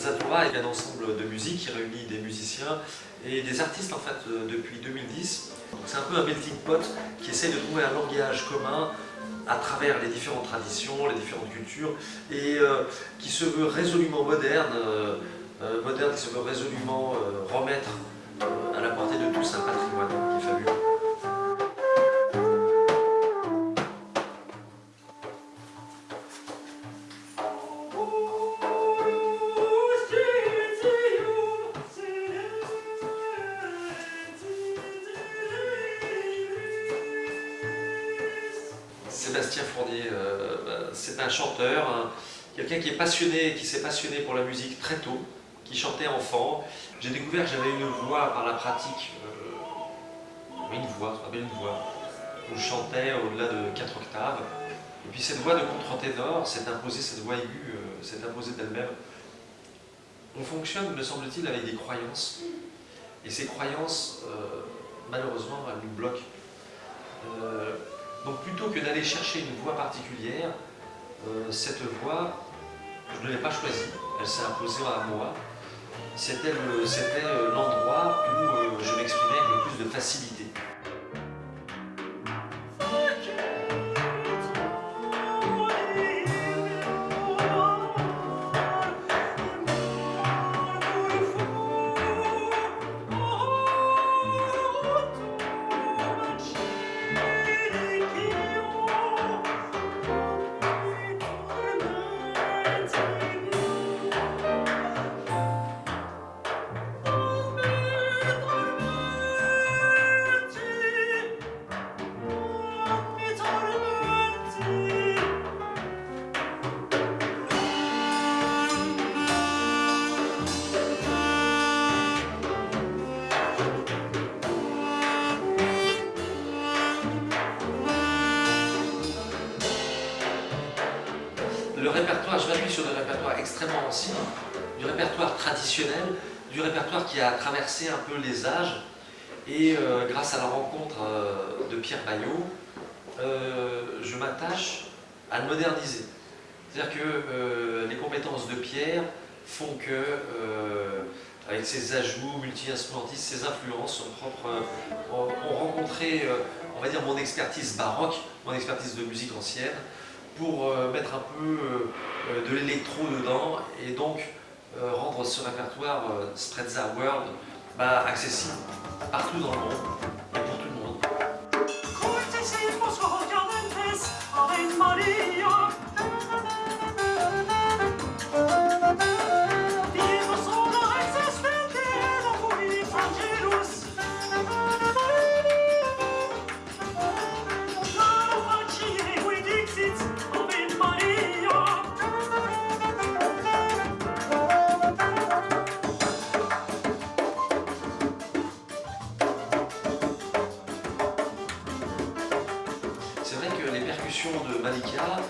Sprezzatura est un ensemble de musique qui réunit des musiciens et des artistes en fait euh, depuis 2010. C'est un peu un melting pot qui essaie de trouver un langage commun à travers les différentes traditions, les différentes cultures et euh, qui se veut résolument moderne, euh, moderne qui se veut résolument remettre à la portée de tous un patrimoine qui est fabuleux. Sébastien Fournier, euh, bah, c'est un chanteur, quelqu'un qui est passionné, qui s'est passionné pour la musique très tôt, qui chantait enfant. J'ai découvert que j'avais une voix par la pratique, euh, une voix, ce une voix, où je chantais au-delà de 4 octaves. Et puis cette voix de contre-ténor s'est imposée, cette voix aiguë euh, s'est imposée d'elle-même. On fonctionne, me semble-t-il, avec des croyances. Et ces croyances, malheureusement, elles nous bloquent. Donc plutôt que d'aller chercher une voix particulière, euh, cette voix, je ne l'ai pas choisie, elle s'est imposée à moi. C'était euh, l'endroit où euh, je m'exprimais avec le plus de facilité. Extrêmement ancien, du répertoire traditionnel, du répertoire qui a traversé un peu les âges. Et euh, grâce à la rencontre euh, de Pierre Bayot, euh, je m'attache à le moderniser. C'est-à-dire que les compétences de Pierre font que, avec ses ajouts multi-instrumentistes, ses influences, son propre, ont rencontré, on va dire, mon expertise baroque, mon expertise de musique ancienne, pour un peu euh, euh, de l'électro dedans et donc rendre ce répertoire Sprezza World bah, accessible partout dans le monde de Malika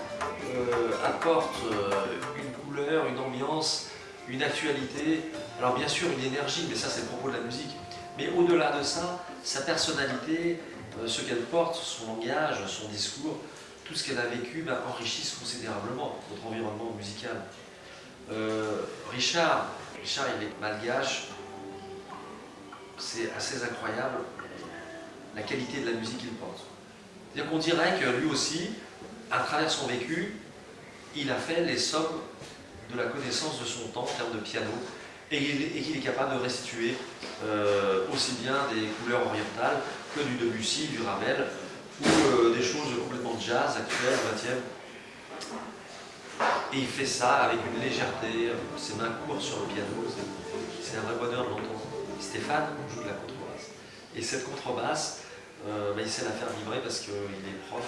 euh, apporte euh, une couleur, une ambiance, une actualité, alors bien sûr une énergie, mais ça c'est le propos de la musique, mais au-delà de ça, sa personnalité, euh, ce qu'elle porte, son langage, son discours, tout ce qu'elle a vécu ben, enrichissent considérablement notre environnement musical. Richard, Richard il est malgache, c'est assez incroyable la qualité de la musique qu'il porte. C'est-à-dire dirait que lui aussi, à travers son vécu, il a fait les sommes de la connaissance de son temps en termes de piano et qu'il est capable de restituer euh, aussi bien des couleurs orientales que du Debussy, du Ravel ou euh, des choses complètement jazz actuelles, 20e. Et il fait ça avec une légèreté, ses mains courent sur le piano, c'est un vrai bonheur de l'entendre. Stéphane joue de la contrebasse. Et cette contrebasse, euh, bah, il sait la faire vibrer parce qu'il est prof.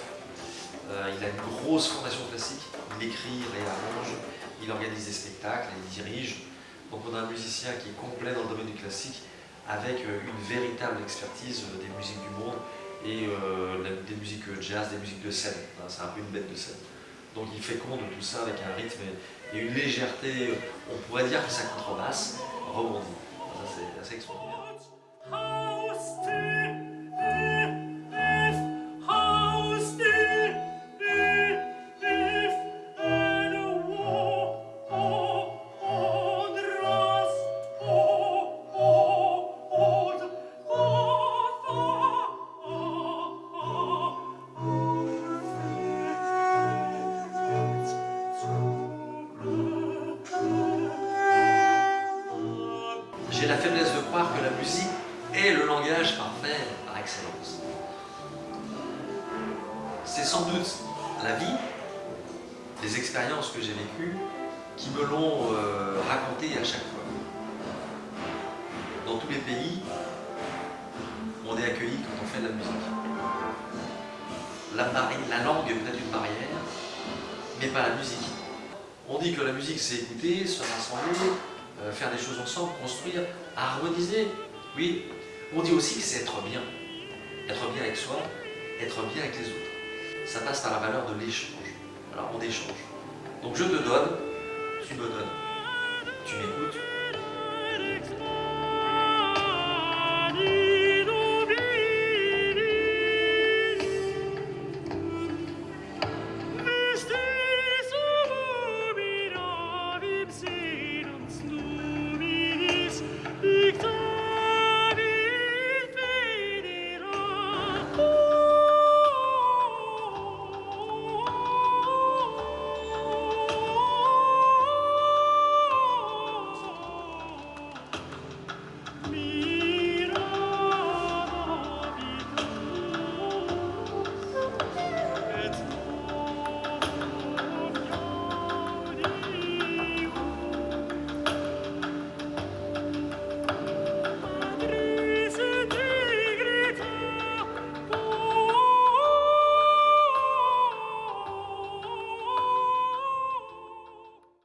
Euh, il a une grosse formation classique. Il écrit, il réarrange, il organise des spectacles, il dirige. Donc on a un musicien qui est complet dans le domaine du classique avec euh, une véritable expertise des musiques du monde et des musiques jazz, des musiques de scène. C'est un peu une bête de scène. Donc il fait compte de tout ça avec un rythme et une légèreté, on pourrait dire que sa contrebasse rebondit. c'est assez extraordinaire. J'ai la faiblesse de croire que la musique est le langage parfait par excellence. C'est sans doute la vie, les expériences que j'ai vécues, qui me l'ont euh, raconté à chaque fois. Dans tous les pays, on est accueilli quand on fait de la musique. La, la langue est peut-être une barrière, mais pas la musique. On dit que la musique c'est écouter, se rassembler, euh, faire des choses ensemble, construire, harmoniser. Oui, on dit aussi que c'est être bien. Être bien avec soi, être bien avec les autres. Ça passe par la valeur de l'échange. Alors on échange. Donc je te donne, tu me donnes. Tu m'écoutes,